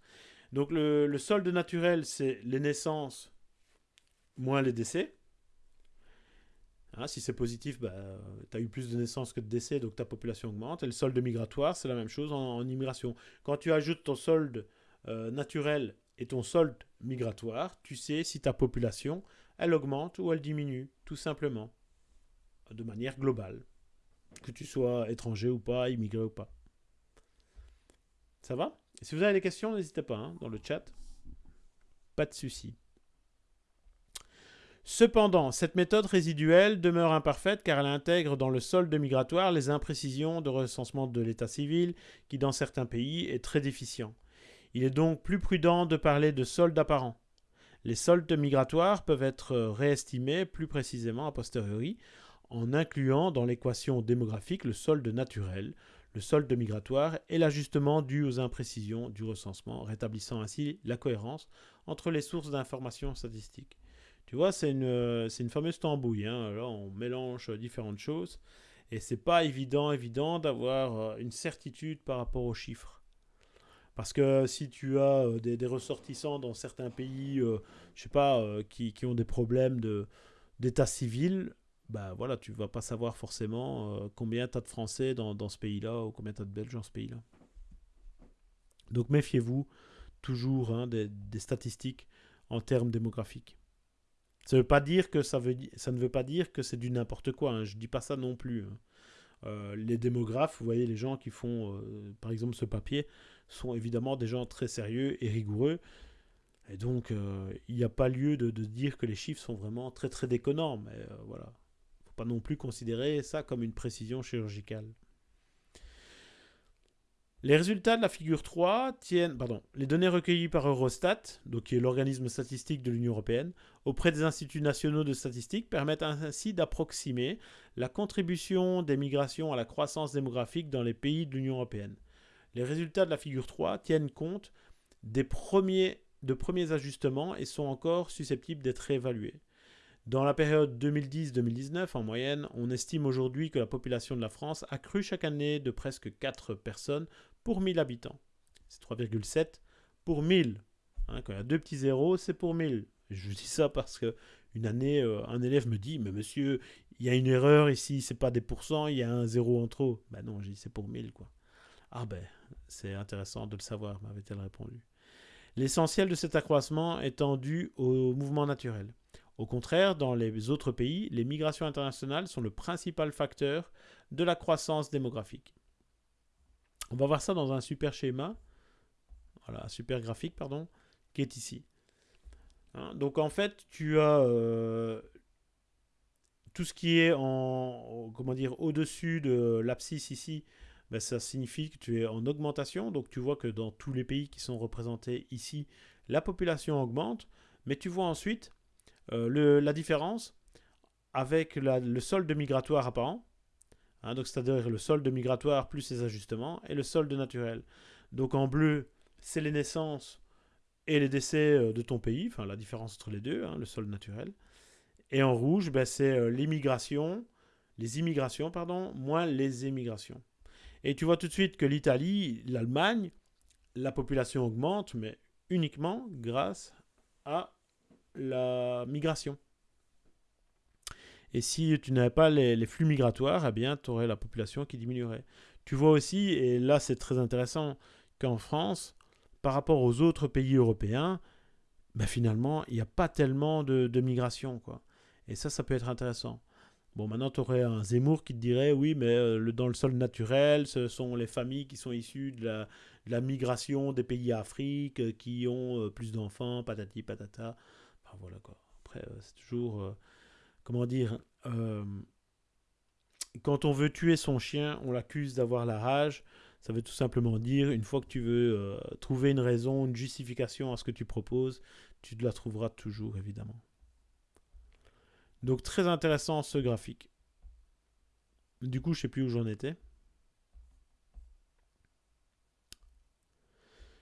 Donc le, solde naturel, c'est les naissances moins les décès. Hein, si c'est positif, bah, tu as eu plus de naissances que de décès, donc ta population augmente. Et le solde migratoire, c'est la même chose en, immigration. Quand tu ajoutes ton solde euh, naturel et ton solde migratoire, tu sais si ta population, elle augmente ou elle diminue, tout simplement, de manière globale que tu sois étranger ou pas, immigré ou pas. Ça va? Si vous avez des questions, n'hésitez pas hein, dans le chat. Pas de souci. Cependant, cette méthode résiduelle demeure imparfaite car elle intègre dans le solde migratoire les imprécisions de recensement de l'état civil qui dans certains pays est très déficient. Il est donc plus prudent de parler de solde apparent. Les soldes migratoires peuvent être réestimés plus précisément a posteriori en incluant dans l'équation démographique le solde naturel, le solde migratoire et l'ajustement dû aux imprécisions du recensement, rétablissant ainsi la cohérence entre les sources d'informations statistiques. Tu vois, c'est une, une, fameuse tambouille. Hein. Là, on mélange différentes choses et c'est pas évident, évident d'avoir euh, une certitude par rapport aux chiffres. Parce que si tu as euh, des, ressortissants dans certains pays, je euh, je sais pas, qui, qui, ont des problèmes d'état civil, bah voilà, tu vas pas savoir forcément euh, combien tu as de Français dans, dans ce pays-là ou combien tu as de Belges dans ce pays-là. Donc méfiez-vous toujours hein, des, statistiques en termes démographiques. Ça, veut pas dire que ça, ne veut pas dire que c'est du n'importe quoi. Hein. Je dis pas ça non plus. Hein. Euh, les démographes, vous voyez, les gens qui font, euh, par exemple, ce papier, sont évidemment des gens très sérieux et rigoureux. Et donc, il n'y a pas lieu de, dire que les chiffres sont vraiment très très déconnants. Mais voilà, pas non plus considérer ça comme une précision chirurgicale. Les résultats de la figure 3 tiennent, pardon, les données recueillies par Eurostat, donc qui est l'organisme statistique de l'Union européenne, auprès des instituts nationaux de statistique permettent ainsi d'approximer la contribution des migrations à la croissance démographique dans les pays de l'Union européenne. Les résultats de la figure 3 tiennent compte des premiers, de premiers ajustements et sont encore susceptibles d'être réévalués. Dans la période 2010-2019, en moyenne, on estime aujourd'hui que la population de la France a cru chaque année de presque 4 personnes pour 1000 habitants. C'est 3,7 pour 1000. Hein, quand il y a deux petits zéros, c'est pour 1000. Je dis ça parce que une année, euh, un élève me dit, mais monsieur, il y a une erreur ici, c'est pas des pourcents, il y a un zéro en trop. Ben non, je dis c'est pour 1000 quoi. Ah ben, c'est intéressant de le savoir, m'avait-elle répondu. L'essentiel de cet accroissement est dû au mouvement naturel. Au contraire, dans les autres pays, les migrations internationales sont le principal facteur de la croissance démographique. On va voir ça dans un super schéma, voilà, un super graphique, pardon, qui est ici. Hein, donc en fait, tu as euh, tout ce qui est en, comment dire, au-dessus de l'abscisse ici, ben, ça signifie que tu es en augmentation. Donc tu vois que dans tous les pays qui sont représentés ici, la population augmente. Mais tu vois ensuite euh, la différence avec le solde migratoire apparent, hein, donc c'est-à-dire le solde migratoire plus ses ajustements, et le solde naturel. Donc en bleu, c'est les naissances et les décès euh, de ton pays, enfin la différence entre les deux, hein, le solde naturel. Et en rouge, ben, c'est euh, l'immigration, les immigrations, pardon, moins les émigrations. Et tu vois tout de suite que l'Italie, l'Allemagne, la population augmente, mais uniquement grâce à la migration. Et si tu n'avais pas les, flux migratoires, eh bien, tu aurais la population qui diminuerait. Tu vois aussi, et là c'est très intéressant, qu'en France, par rapport aux autres pays européens, ben finalement, il n'y a pas tellement de, migration. Quoi. Et ça, ça peut être intéressant. Bon, maintenant, tu aurais un Zemmour qui te dirait, oui, mais euh, dans le sol naturel, ce sont les familles qui sont issues de la, migration des pays Afrique, euh, qui ont euh, plus d'enfants, patati patata voilà quoi. Après, c'est toujours, comment dire, euh, quand on veut tuer son chien, on l'accuse d'avoir la rage. Ça veut tout simplement dire, une fois que tu veux euh, trouver une raison, une justification à ce que tu proposes, tu la trouveras toujours, évidemment. Donc très intéressant ce graphique. Du coup, je sais plus où j'en étais.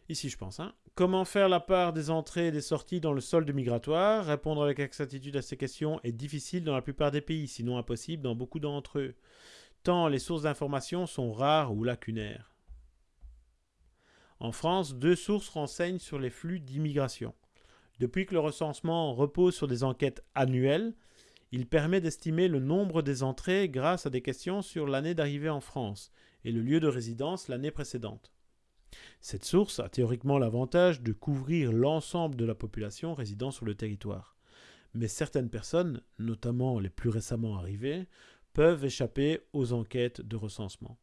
Ici, je pense. Hein. Comment faire la part des entrées et des sorties dans le solde migratoire? Répondre avec exactitude à ces questions est difficile dans la plupart des pays, sinon impossible dans beaucoup d'entre eux, tant les sources d'information sont rares ou lacunaires. En France, deux sources renseignent sur les flux d'immigration. Depuis que le recensement repose sur des enquêtes annuelles, il permet d'estimer le nombre des entrées grâce à des questions sur l'année d'arrivée en France et le lieu de résidence l'année précédente. Cette source a théoriquement l'avantage de couvrir l'ensemble de la population résidant sur le territoire. Mais certaines personnes, notamment les plus récemment arrivées, peuvent échapper aux enquêtes de recensement.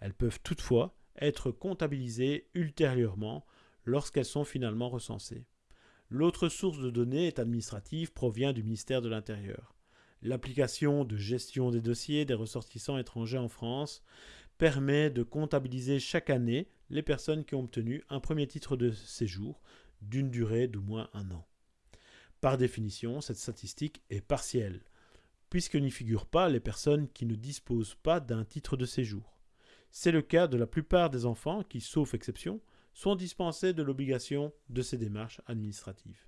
Elles peuvent toutefois être comptabilisées ultérieurement lorsqu'elles sont finalement recensées. L'autre source de données est administrative, provient du ministère de l'Intérieur. L'application de gestion des dossiers des ressortissants étrangers en France permet de comptabiliser chaque année les personnes qui ont obtenu un premier titre de séjour d'une durée d'au moins un an. Par définition, cette statistique est partielle, puisque n'y figurent pas les personnes qui ne disposent pas d'un titre de séjour. C'est le cas de la plupart des enfants qui, sauf exception, sont dispensés de l'obligation de ces démarches administratives.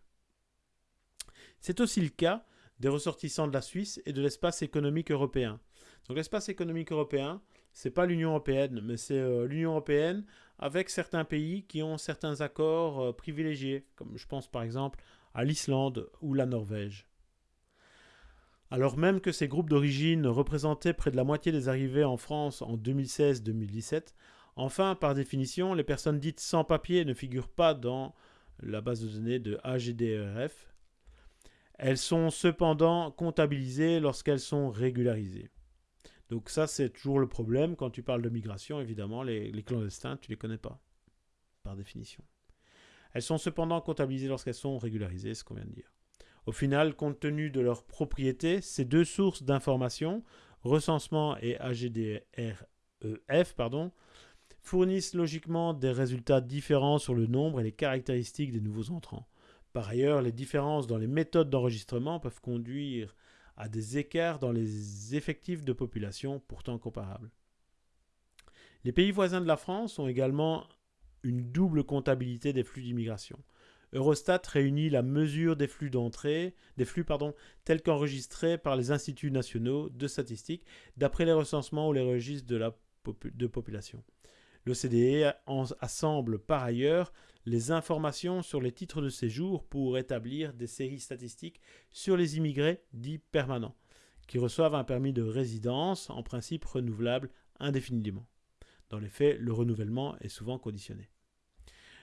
C'est aussi le cas des ressortissants de la Suisse et de l'espace économique européen. Donc l'espace économique européen, c'est pas l'Union européenne, mais c'est euh, l'Union européenne avec certains pays qui ont certains accords euh, privilégiés, comme je pense par exemple à l'Islande ou la Norvège. Alors même que ces groupes d'origine représentaient près de la moitié des arrivées en France en 2016-2017, enfin, par définition, les personnes dites sans papier ne figurent pas dans la base de données de AGDRF. Elles sont cependant comptabilisées lorsqu'elles sont régularisées. Donc ça, c'est toujours le problème quand tu parles de migration, évidemment, les, clandestins, tu ne les connais pas, par définition. Elles sont cependant comptabilisées lorsqu'elles sont régularisées, ce qu'on vient de dire. Au final, compte tenu de leur propriété, ces deux sources d'information, recensement et AGDREF, pardon, fournissent logiquement des résultats différents sur le nombre et les caractéristiques des nouveaux entrants. Par ailleurs, les différences dans les méthodes d'enregistrement peuvent conduire à des écarts dans les effectifs de population pourtant comparables. Les pays voisins de la France ont également une double comptabilité des flux d'immigration. Eurostat réunit la mesure des flux d'entrée, des flux tels qu'enregistrés par les instituts nationaux de statistiques d'après les recensements ou les registres de la de population. L'OCDE assemble par ailleurs les informations sur les titres de séjour pour établir des séries statistiques sur les immigrés dits permanents, qui reçoivent un permis de résidence, en principe renouvelable indéfiniment. Dans les faits, le renouvellement est souvent conditionné.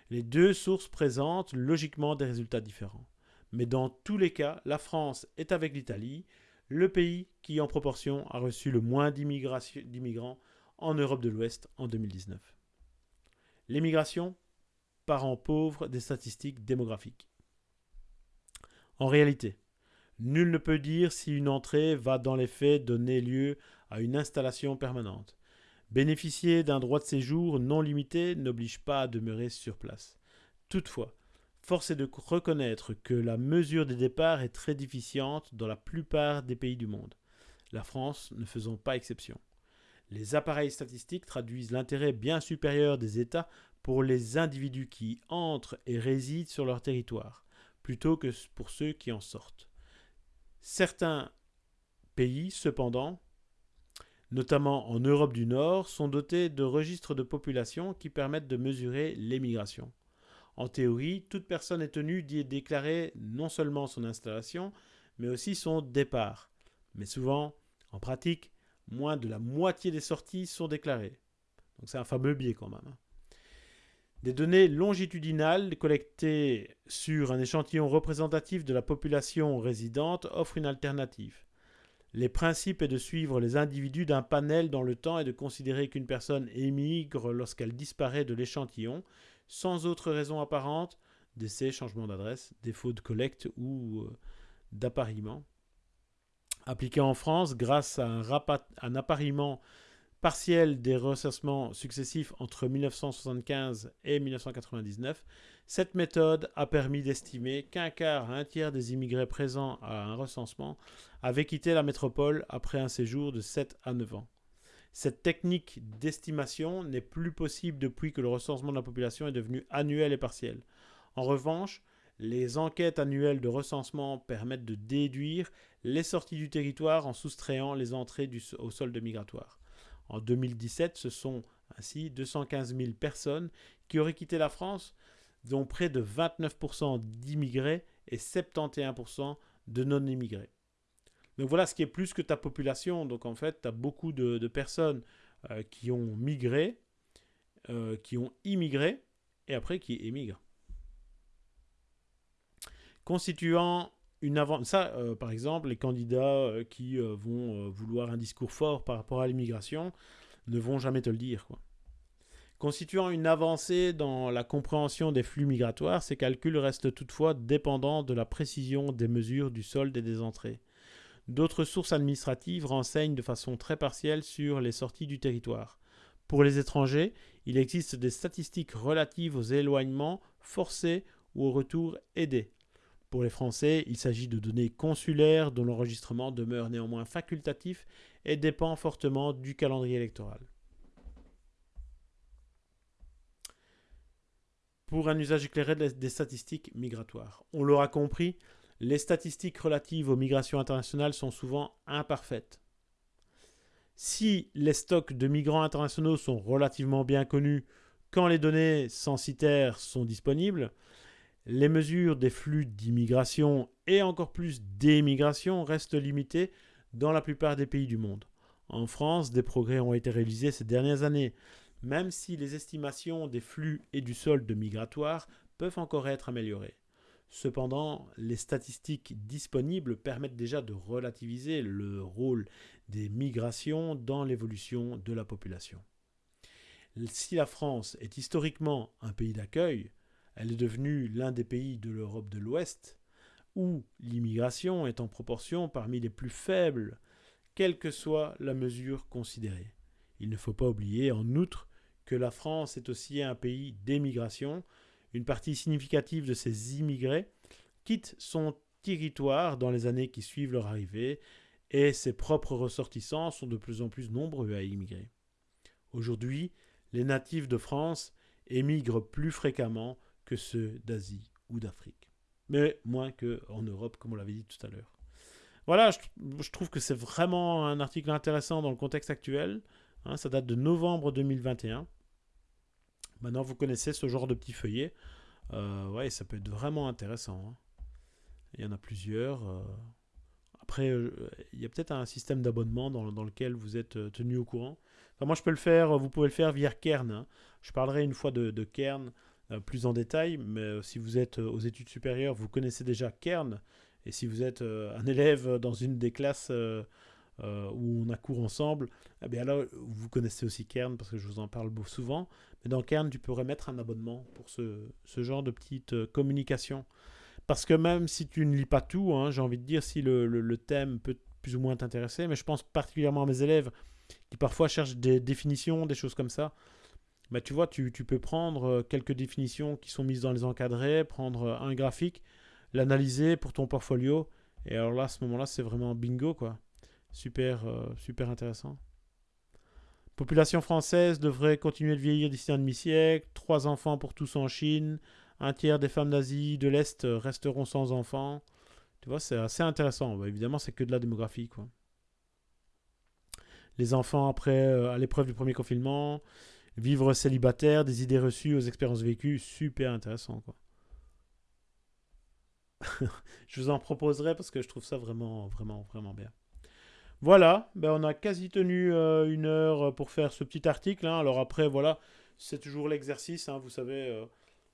Les deux sources présentent logiquement des résultats différents. Mais dans tous les cas, la France est avec l'Italie le pays qui en proportion a reçu le moins d'immigrants en Europe de l'Ouest en 2019. L'émigration, parent pauvre des statistiques démographiques. En réalité, nul ne peut dire si une entrée va dans les faits donner lieu à une installation permanente. Bénéficier d'un droit de séjour non limité n'oblige pas à demeurer sur place. Toutefois, force est de reconnaître que la mesure des départs est très déficiente dans la plupart des pays du monde, la France ne faisant pas exception. Les appareils statistiques traduisent l'intérêt bien supérieur des États pour les individus qui entrent et résident sur leur territoire, plutôt que pour ceux qui en sortent. Certains pays, cependant, notamment en Europe du Nord, sont dotés de registres de population qui permettent de mesurer l'émigration. En théorie, toute personne est tenue d'y déclarer non seulement son installation, mais aussi son départ. Mais souvent, en pratique, moins de la moitié des sorties sont déclarées. Donc c'est un fameux biais quand même. Hein. Des données longitudinales collectées sur un échantillon représentatif de la population résidente offrent une alternative. Les principes est de suivre les individus d'un panel dans le temps et de considérer qu'une personne émigre lorsqu'elle disparaît de l'échantillon, sans autre raison apparente, décès, changement d'adresse, défaut de collecte ou euh, d'appariement, appliquée en France grâce à un, appariement partiel des recensements successifs entre 1975 et 1999, cette méthode a permis d'estimer qu'un quart à un tiers des immigrés présents à un recensement avaient quitté la métropole après un séjour de 7 à 9 ans. Cette technique d'estimation n'est plus possible depuis que le recensement de la population est devenu annuel et partiel. En revanche, les enquêtes annuelles de recensement permettent de déduire les sorties du territoire en soustrayant les entrées au solde migratoire. En 2017, ce sont ainsi 215 000 personnes qui auraient quitté la France, dont près de 29% d'immigrés et 71% de non-immigrés. Donc voilà ce qui est plus que ta population. Donc en fait, tu as beaucoup de, personnes euh, qui ont migré, euh, qui ont immigré, et après qui émigrent. Constituant une. Ça, euh, par exemple, les candidats euh, qui euh, vont vouloir un discours fort par rapport à l'immigration ne vont jamais te le dire. Constituant une avancée dans la compréhension des flux migratoires, ces calculs restent toutefois dépendants de la précision des mesures du solde et des entrées. D'autres sources administratives renseignent de façon très partielle sur les sorties du territoire. Pour les étrangers, il existe des statistiques relatives aux éloignements forcés ou aux retours aidés. Pour les Français, il s'agit de données consulaires dont l'enregistrement demeure néanmoins facultatif et dépend fortement du calendrier électoral. Pour un usage éclairé des statistiques migratoires. On l'aura compris, les statistiques relatives aux migrations internationales sont souvent imparfaites. Si les stocks de migrants internationaux sont relativement bien connus quand les données censitaires sont disponibles, les mesures des flux d'immigration et encore plus d'émigration restent limitées dans la plupart des pays du monde. En France, des progrès ont été réalisés ces dernières années, même si les estimations des flux et du solde migratoire peuvent encore être améliorées. Cependant, les statistiques disponibles permettent déjà de relativiser le rôle des migrations dans l'évolution de la population. Si la France est historiquement un pays d'accueil, elle est devenue l'un des pays de l'Europe de l'Ouest où l'immigration est en proportion parmi les plus faibles, quelle que soit la mesure considérée. Il ne faut pas oublier en outre que la France est aussi un pays d'émigration. Une partie significative de ces immigrés quitte son territoire dans les années qui suivent leur arrivée et ses propres ressortissants sont de plus en plus nombreux à immigrer. Aujourd'hui, les natifs de France émigrent plus fréquemment que ceux d'Asie ou d'Afrique. Mais moins qu'en Europe, comme on l'avait dit tout à l'heure. Voilà, je, trouve que c'est vraiment un article intéressant dans le contexte actuel. Hein, ça date de novembre 2021. Maintenant, vous connaissez ce genre de petit feuillet. Euh, ouais, ça peut être vraiment intéressant. Hein. Il y en a plusieurs. Euh. Après, euh, il y a peut-être un système d'abonnement dans, lequel vous êtes tenu au courant. Moi, je peux le faire. Vous pouvez le faire via Kern. Hein. Je parlerai une fois de, de Kern euh, plus en détail, mais euh, si vous êtes euh, aux études supérieures, vous connaissez déjà Kern, et si vous êtes un élève dans une des classes où on a cours ensemble, eh bien là, vous connaissez aussi Kern, parce que je vous en parle souvent, mais dans Kern, tu pourrais mettre un abonnement pour ce, genre de petite communication. Parce que même si tu ne lis pas tout, hein, j'ai envie de dire si le, le, thème peut plus ou moins t'intéresser, mais je pense particulièrement à mes élèves qui parfois cherchent des définitions, des choses comme ça. Bah, tu vois, tu, peux prendre euh, quelques définitions qui sont mises dans les encadrés, prendre euh, un graphique, l'analyser pour ton portfolio. Et alors là, à ce moment-là, c'est vraiment bingo, quoi. Super, euh, super intéressant. Population française devrait continuer de vieillir d'ici un demi-siècle. Trois enfants pour tous en Chine. Un tiers des femmes d'Asie de l'Est resteront sans enfants. Tu vois, c'est assez intéressant. Bah, évidemment, c'est que de la démographie. Les enfants après, à l'épreuve du premier confinement. Vivre célibataire, des idées reçues aux expériences vécues, super intéressant quoi. je vous en proposerai parce que je trouve ça vraiment, vraiment, vraiment bien. Voilà, ben on a quasi tenu euh, une heure pour faire ce petit article. Hein. Alors après, voilà, c'est toujours l'exercice, hein. vous savez, euh,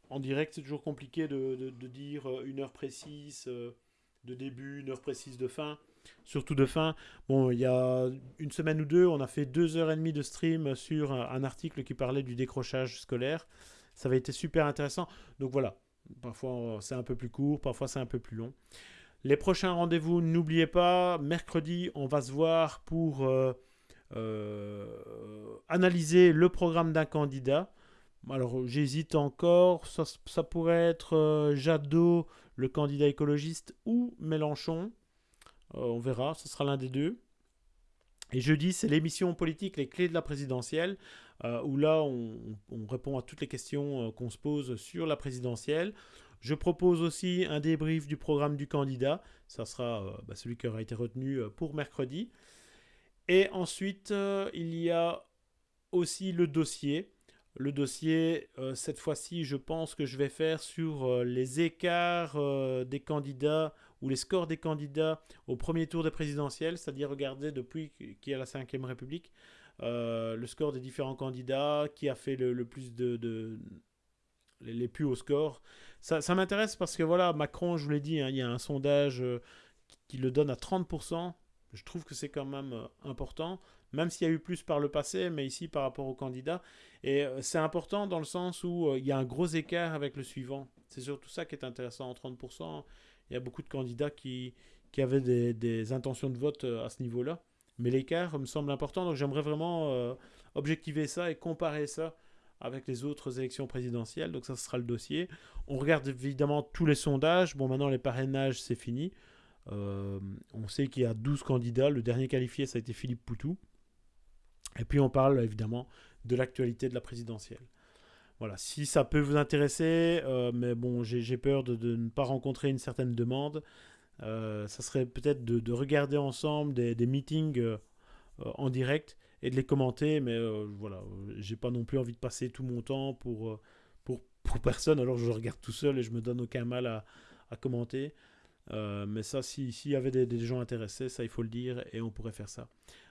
en direct, c'est toujours compliqué de, dire euh, une heure précise de début, une heure précise de fin surtout de fin. Bon, il y a une semaine ou deux, on a fait deux heures et demie de stream sur un article qui parlait du décrochage scolaire. Ça avait été super intéressant. Donc voilà, parfois c'est un peu plus court, parfois c'est un peu plus long. Les prochains rendez-vous, n'oubliez pas, mercredi, on va se voir pour euh, euh, analyser le programme d'un candidat. Alors j'hésite encore, ça, pourrait être euh, Jadot, le candidat écologiste, ou Mélenchon. On verra, ce sera l'un des deux. Et jeudi, c'est l'émission politique Les clés de la présidentielle, où là, on, répond à toutes les questions qu'on se pose sur la présidentielle. Je propose aussi un débrief du programme du candidat. Ça sera euh, bah, celui qui aura été retenu euh, pour mercredi. Et ensuite, euh, il y a aussi le dossier. Le dossier, cette fois-ci, je pense que je vais faire sur les écarts des candidats ou les scores des candidats au premier tour des présidentielles, c'est-à-dire regarder depuis qui est la 5ème République, le score des différents candidats, qui a fait le, plus de, les, plus hauts scores. Ça, m'intéresse parce que voilà, Macron, je vous l'ai dit, hein, il y a un sondage euh, qui, le donne à 30%. Je trouve que c'est quand même euh, important, même s'il y a eu plus par le passé, mais ici par rapport au candidat. Et euh, c'est important dans le sens où il y a un gros écart avec le suivant. C'est surtout ça qui est intéressant. En 30%, il y a beaucoup de candidats qui, qui avaient des, intentions de vote à ce niveau-là. Mais l'écart me semble important, donc j'aimerais vraiment objectiver ça et comparer ça avec les autres élections présidentielles. Donc ça, ce sera le dossier. On regarde évidemment tous les sondages. Bon, maintenant, les parrainages, c'est fini. Euh, on sait qu'il y a 12 candidats. Le dernier qualifié, ça a été Philippe Poutou. Et puis, on parle évidemment de l'actualité de la présidentielle. Voilà, si ça peut vous intéresser, euh, mais bon, j'ai peur de, ne pas rencontrer une certaine demande. Euh, ça serait peut-être de, regarder ensemble des, meetings en direct et de les commenter. Mais euh, voilà, j'ai pas non plus envie de passer tout mon temps pour, euh, pour, pour personne. Alors je regarde tout seul et je me donne aucun mal à, commenter. Euh, mais ça, s'il y avait des, gens intéressés, ça il faut le dire et on pourrait faire ça.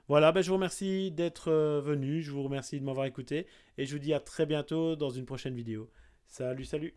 Voilà, ben, je vous remercie d'être venu, je vous remercie de m'avoir écouté et je vous dis à très bientôt dans une prochaine vidéo. Salut, salut